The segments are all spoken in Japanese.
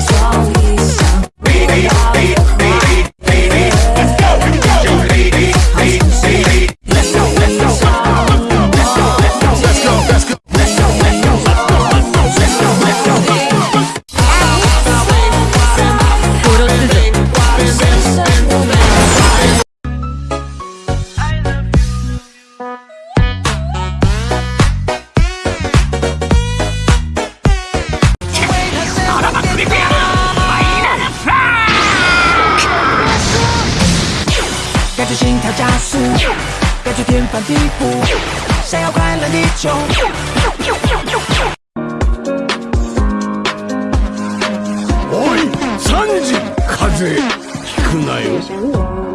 strong, he's 感觉心跳加速，感觉天翻地覆，想要快乐地球。おいサンジ風邪ひくなよ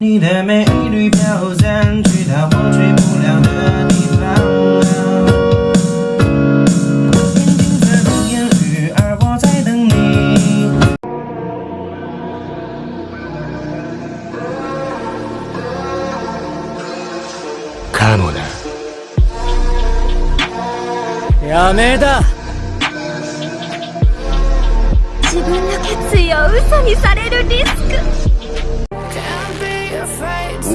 你的美丽飘散，去到我去不了的地方。眼睛在等言语，而我在等你。かもなやめだ自分の決意を嘘にされるリスク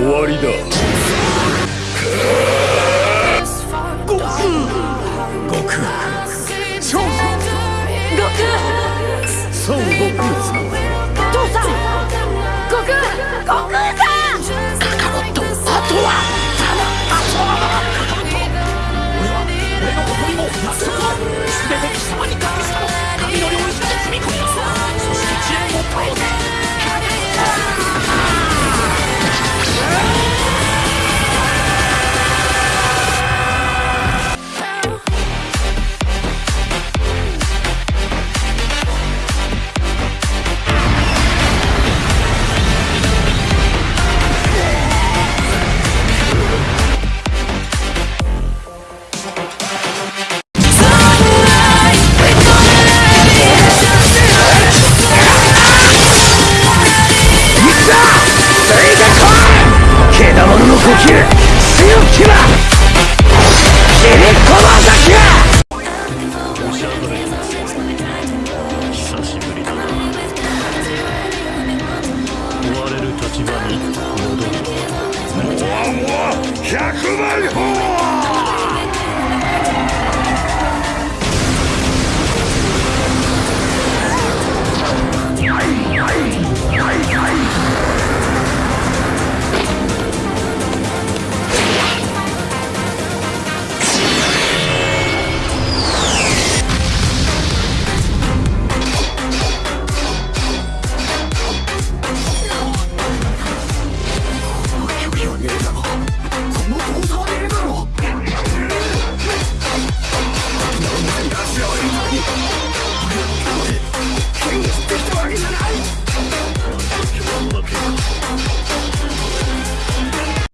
終わりだ。悟空超悟空孫悟空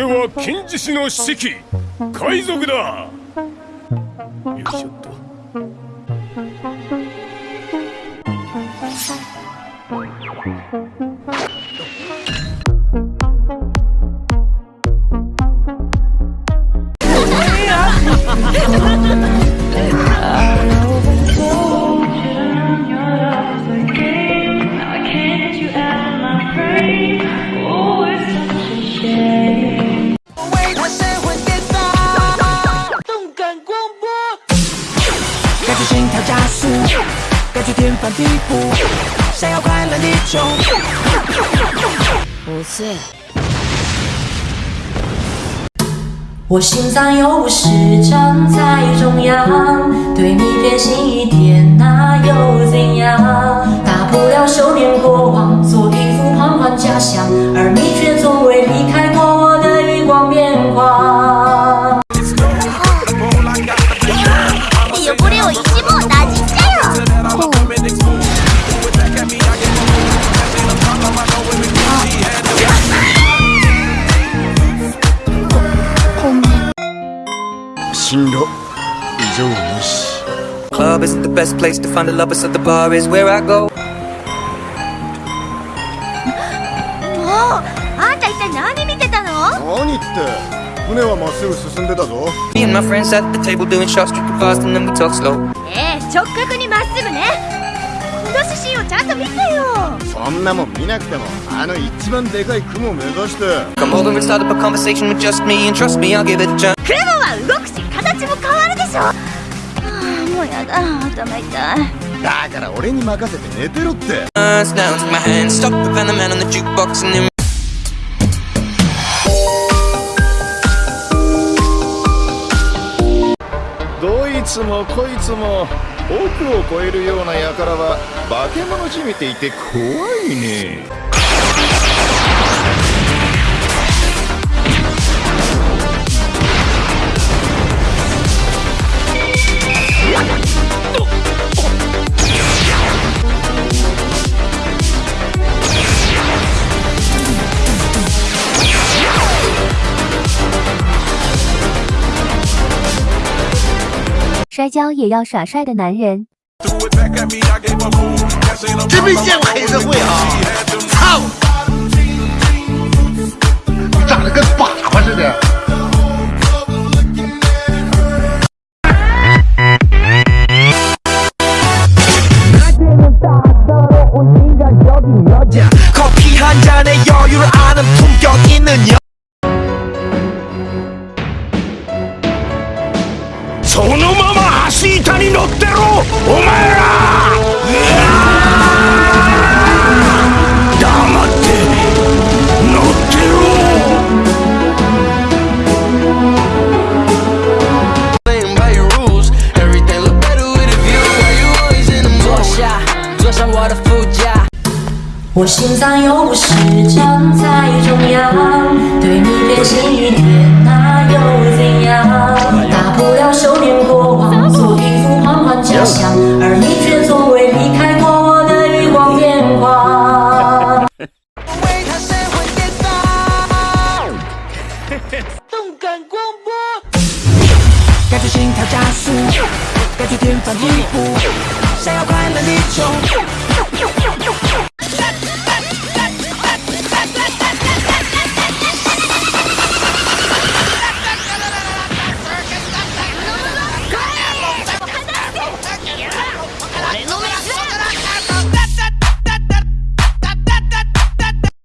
れは金獅子の士気海賊だ。よいしょっと。地步，想要快乐你就不是。我心脏有时站在中央，对你偏心一点，那又怎样？大不了收敛过往，做一副旁观假象，而你 進路異常なし Club isn't the best place to find a lover, so the bar is where I go. もうあんた一体何見てたの何って船はまっすぐ進んでたぞ Me and my friends at the table doing shots, drinking fast, and then we talk slow. ええ直角にまっすぐねこの指針をちゃんと見てよ そんなもん見なくてもあの一番でかい雲目指して。雲は動くし形も変わるでしょ、はあ、もうやだ頭痛い。だから俺に任せて寝てろって。どいつもこいつも。億を超えるような輩は化け物じみていて怖いね。摔跤也要耍帅的男人。真没见过黑社会啊！操！长得跟粑粑似的。的副驾。我心脏又不是长在中央，对你偏心一点，那又怎样？大不了收敛过往，做一副缓缓假象，而你却从未离开过我的余光眼眶。为他神魂颠倒，动感光波，该去心跳加速，该去天翻地覆，想要快乐你就